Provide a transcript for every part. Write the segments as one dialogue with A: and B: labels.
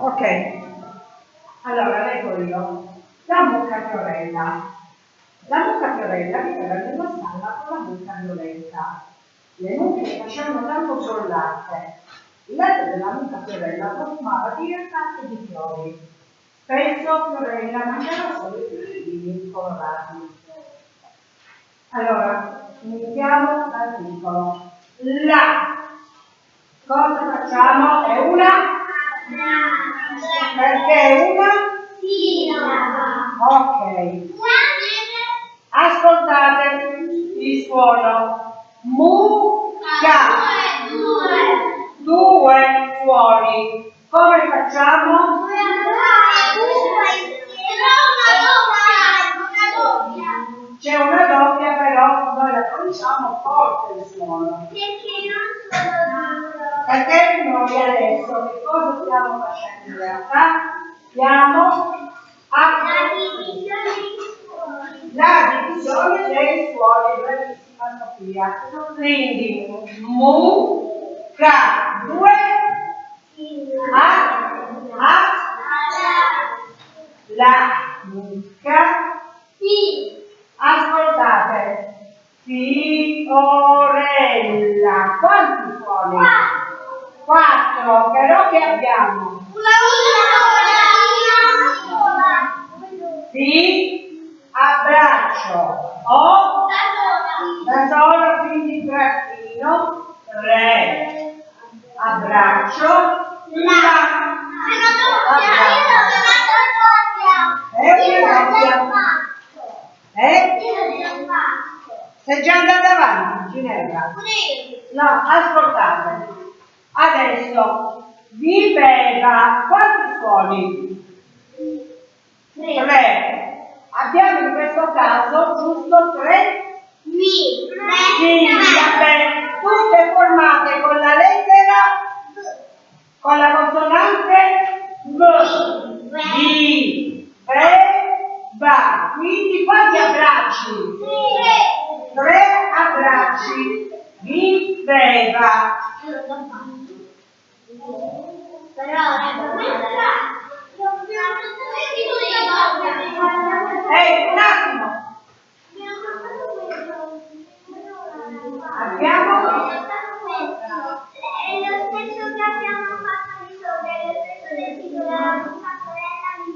A: Ok, allora leggo io. La mucca fiorella. La mucca fiorella viveva in una stalla con la mucca violetta. Le mucche facevano tanto solo latte. Il latte della mucca fiorella profumava di realtà e di fiori. Spesso Fiorella mangiava solo i fiorellini colorati. Allora, iniziamo dal piccolo. La. Cosa facciamo? È una? Perché una? Ok. Ascoltate il suono. Mucca. Due suoni. Come facciamo? C'è una doppia però noi la pronunciamo forte il suono. Perché noi adesso che cosa stiamo facendo in realtà? Stiamo a la divisione dei suoni, bravissima Sofia. Quindi mu, ca, due, a, a, la mucca. Ascoltate. Fiorella. Quanti suoni? Quattro. Però che abbiamo? Sì. Abbraccio. O. Da sola, quindi trattino. Re. Abbraccio. La. È una doppia. Eh? Sei già andata avanti, Ginevra? No, ascoltate. Adesso viveva quanti suoni? Tre. Abbiamo in questo caso giusto tre sillabe, tutte formate con la lettera, con la consonante V, di, ve, va. Quindi quanti abbracci? Tre abbracci. Viveva. Ehi, un attimo. Abbiamo?
B: È lo stesso che abbiamo fatto risolvere, lo stesso del titolo della nostra sorella mi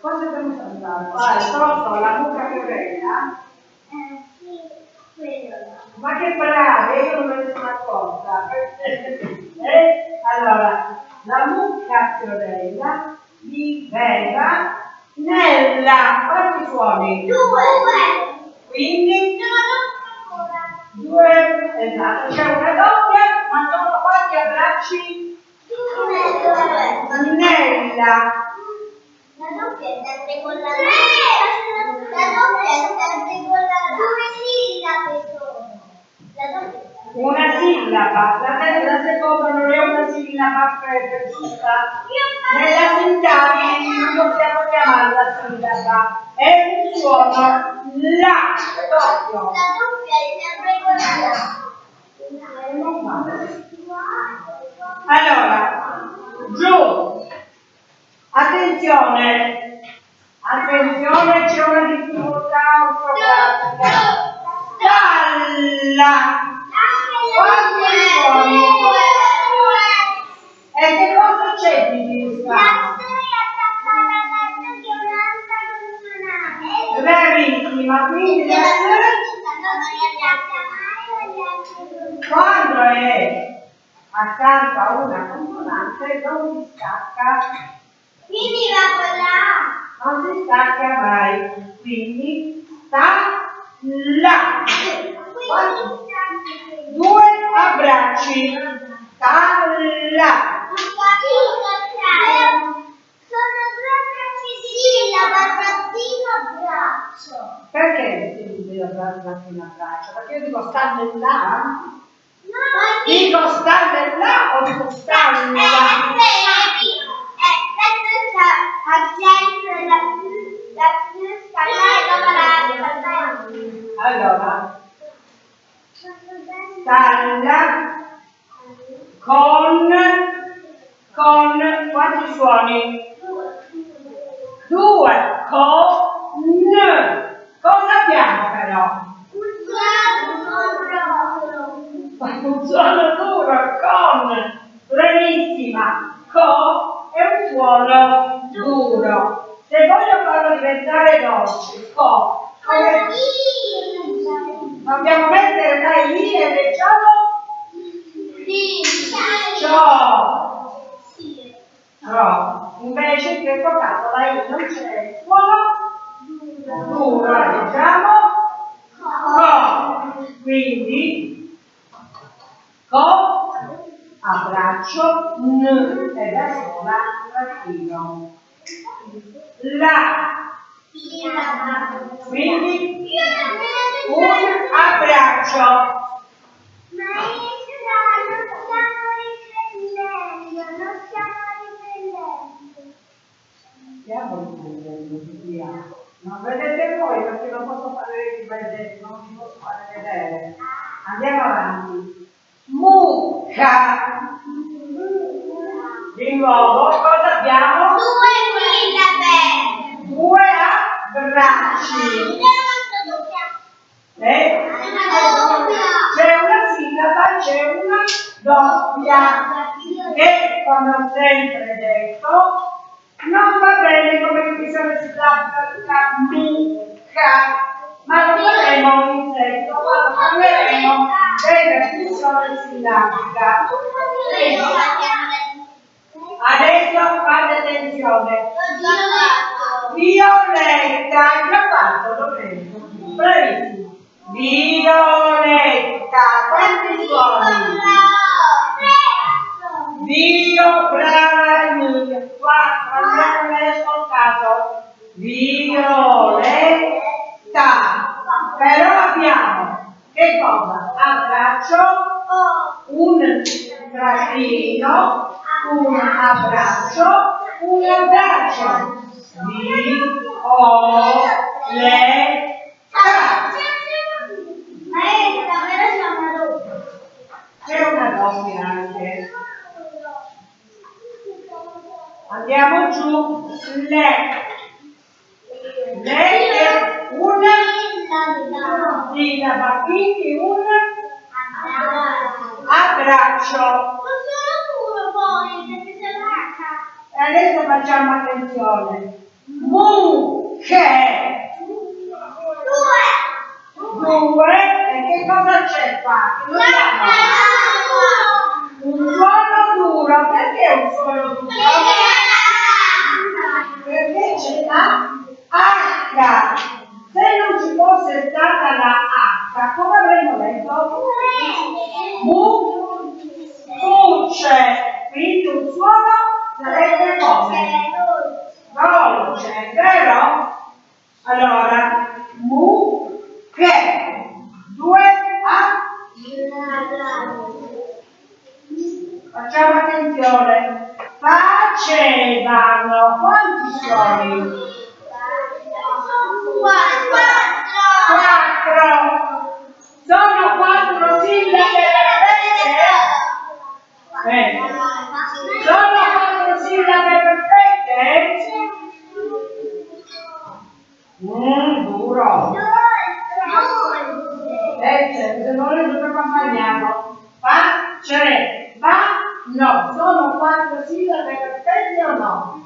A: Cosa abbiamo saltato? Ah, il la mucca fiorella.
B: Eh, sì, quello.
A: Ma che brave, io non me ne sono accorta. Eh? Allora, la mucca fiorella viveva nella... Quanti suoni?
B: Due.
A: Quindi
B: Sono ancora.
A: due, esatto, c'è una doppia, ma sono quanti abbracci?
B: Due.
A: Nella.
B: La doppia è sempre con la La doppia è sempre con la Due sillabe sono.
A: Una sillaba, la, la seconda non è una sillaba giusta. Nella sintassi non possiamo chiamarla sillaba, è un suono la, doppio.
B: La doppia è sempre con la
A: Allora, giù, attenzione, attenzione, c'è una difficoltà ortografica. Dalla, quanti? E che cosa c'è di
B: La.
A: Bravissima, quindi la S quando è accanto a una consonante non si stacca,
B: Quindi va con la
A: non si stacca mai. Quindi sta là.
B: Quindi
A: Due abbracci. Là.
B: Sono due abbracci sillaba, trattino, braccio.
A: Perché devi dire abbraccio un abbraccio? Perché io dico sta là?
B: No,
A: Dico sta là o dico sta
B: Eh,
A: là?
B: è vero, eh, questo sta al centro la più, la più scalata dopo la
A: Allora, stalla con con quanti suoni? Due, con, n. Cosa abbiamo però? Un suono duro, con. Bravissima. Co è un suono duro. Se voglio farlo diventare dolce, co, come... Dai lì e leggiamo ciò. Ciò. Invece in questo caso la I non c'è il suono. Duro, leggiamo co. Quindi co, abbraccio, n. È da sola, trattino. La, quindi un abbraccio. Stiamo riprendendo, via. Non vedete voi perché non posso fare riprendere, non vi posso fare vedere. Andiamo avanti. Mucca. Di nuovo, cosa abbiamo? Due abbracci. Eh? C'è una sillaba, c'è una doppia. E come ho sempre detto, non va bene come divisione sillabica mucca, ma lo faremo in seguito quando parleremo della divisione sillabica. Adesso fate attenzione. Violetta, già fatto, lo prendo. Violetta, quanti suoni? Dio, brava Emilia. Qua, non l'hai ascoltato. Violetta. Però abbiamo, che cosa? Abbraccio, un trattino, un abbraccio, un abbraccio. Violetta. C'è una doppia anche. Andiamo giù. Le. Le è una sillaba, quindi un abbraccio. E adesso facciamo attenzione. Mucche. Due. E che cosa c'è qua? Che Un suono duro. Perché un suono duro? Perché c'è la H. Se non ci fosse stata la H, come avremmo detto? Mu, Mucce. Quindi un suono sarebbe come? Dolce, vero? Allora, mu, che? Due A. Facciamo attenzione. Facevano quanti suoni? Quattro. Sono quattro sillabe perfette? Bene. Sono quattro sillabe perfette? Mmm, duro. Eh, certo, se non è tutto accompagnato. Face, va, no. Sono quattro sillabe perfette o no?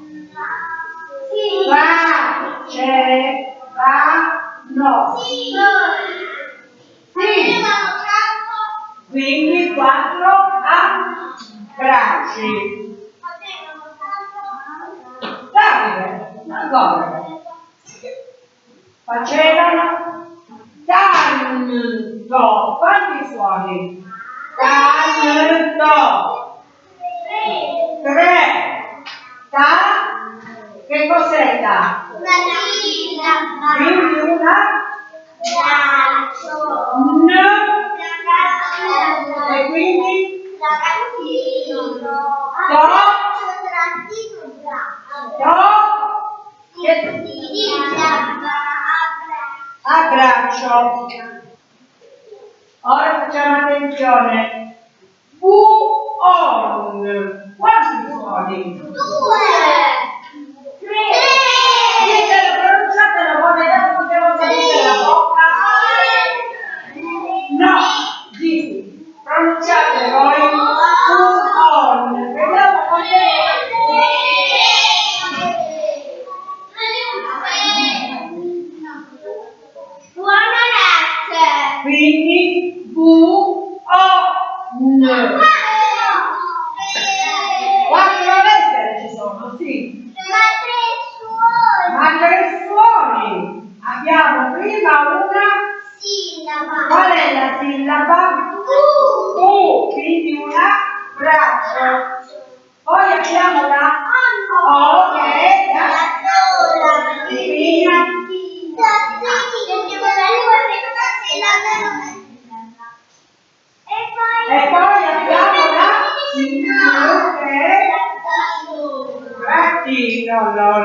A: Va, c'è, va, no. Sì. Quindi quattro abbracci. Davide, ancora. Facevano canto. Quanti suoni? Canto. Tre. Ta. Che cos'è ta? Quindi una N e quindi abbraccio. Ora facciamo attenzione. Bu on. Quanti suoni? Due. all know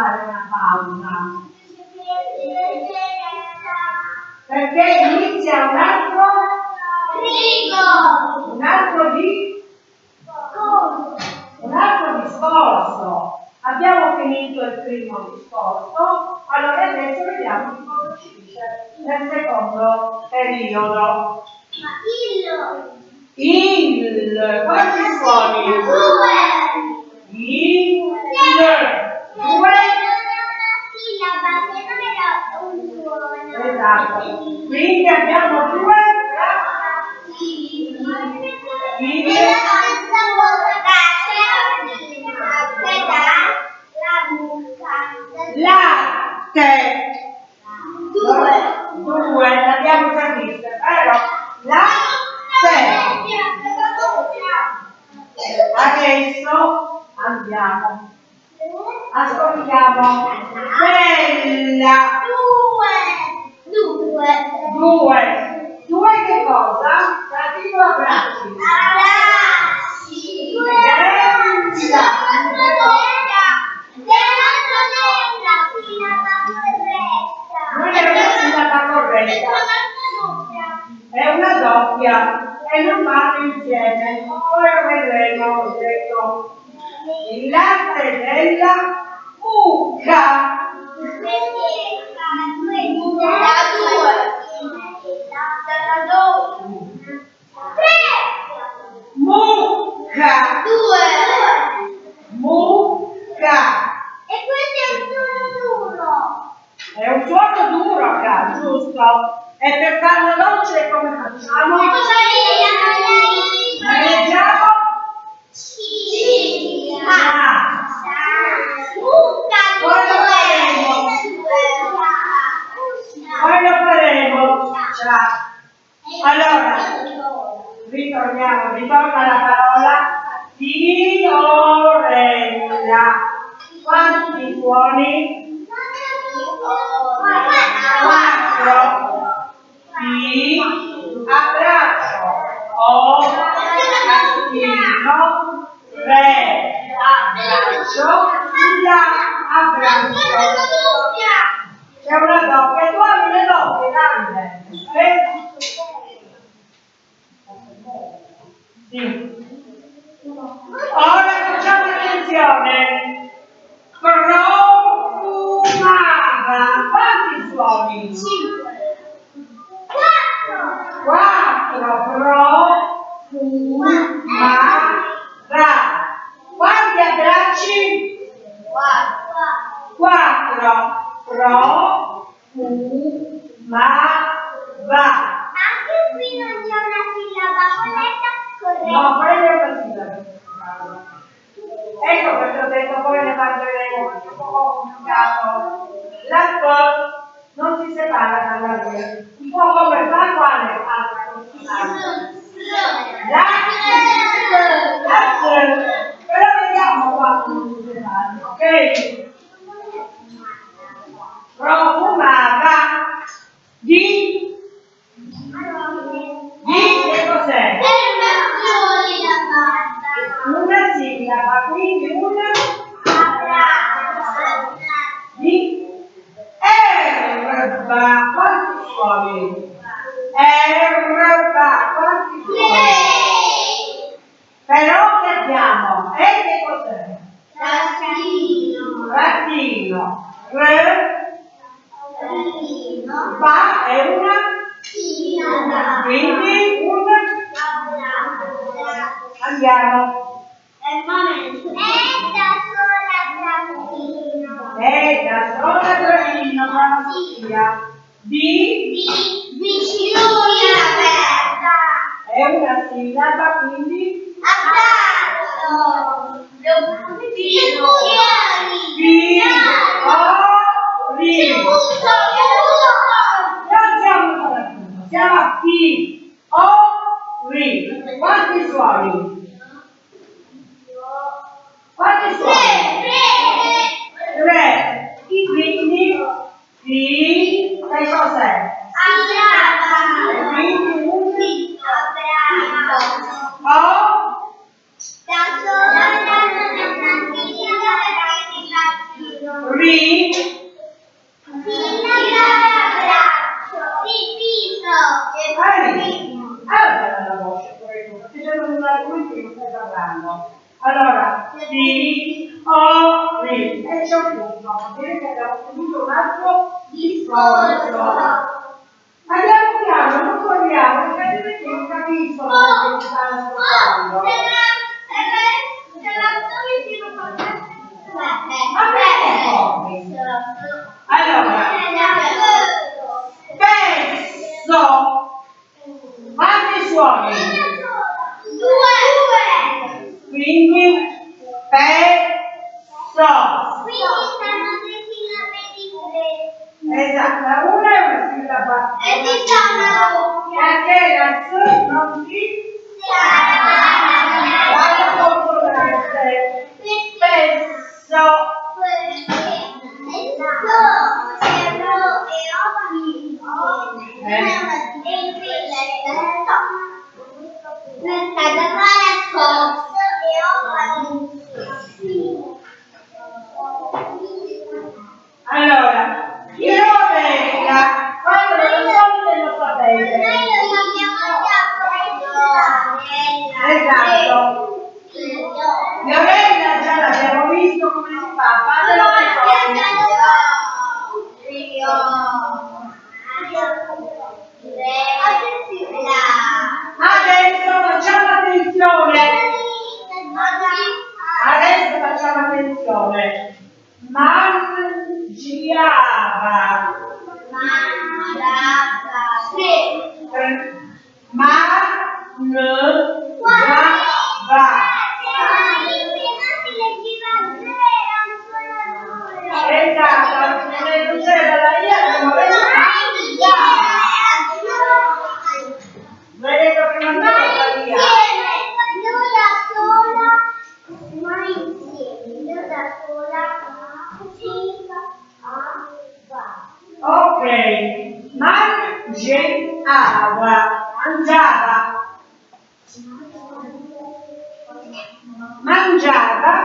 A: fare una pausa. Perché inizia un altro frigo, un altro di un altro discorso. Abbiamo finito il primo discorso, allora adesso vediamo che cosa ci dice nel secondo periodo. Ma il il quanti suoni? Due. Il un'uomo. Esatto. Quindi abbiamo due... Quindi... Sì. Ora facciamo attenzione. Sẽ
B: tạo ra khả năng để 来 Bambino.
A: Re.
B: Bambino.
A: Ba è una. Tira. Quindi un. Andiamo. È momento. È da sola bravino. È ma la figlia. Di. Di. Vicino aperta. È una sillaba quindi. Abbraccio. Bambino. I, O, RI, quanti suoni? attenzione, man Obrigada.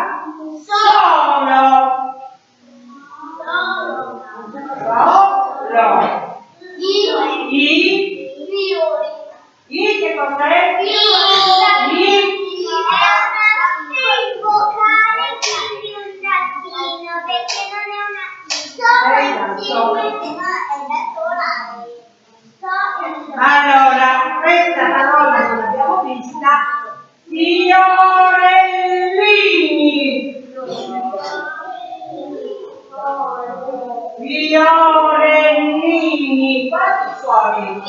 A: quanti sono?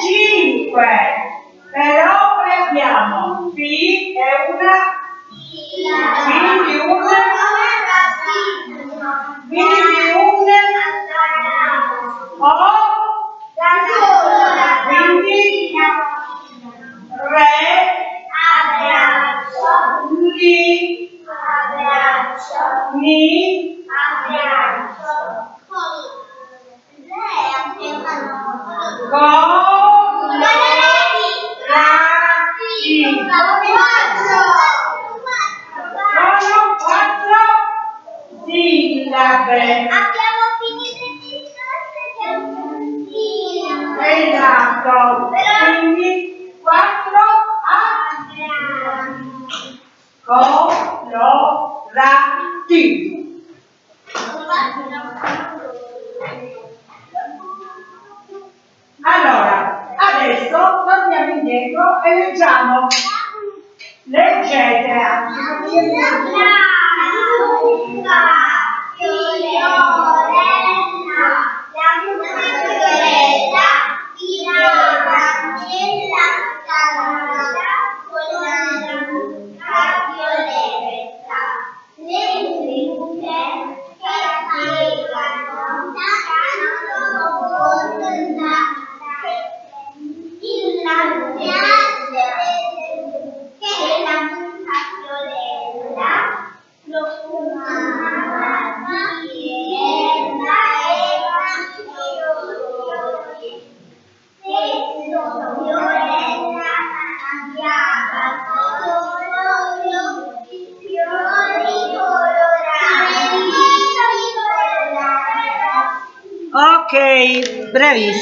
A: 5 però ne abbiamo P è una. P di un. P di un. O. Quindi Re. Abbraccio. Ni abbraccio. Mi. Coraggi. Sono quattro sillabe.
B: Abbiamo finito il discorso del Esatto. Quindi quattro a colorati. E leggiamo. Leggete anche.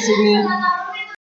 A: Ok, bravissimi.